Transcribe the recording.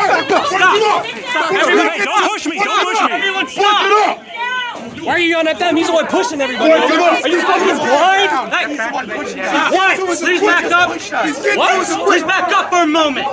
Stop. Stop. Don't push me. Don't push me. Stop. Why are you yelling at them? He's the one pushing everybody. Are you fucking blind? What? Please back up. What? Please back up for a moment.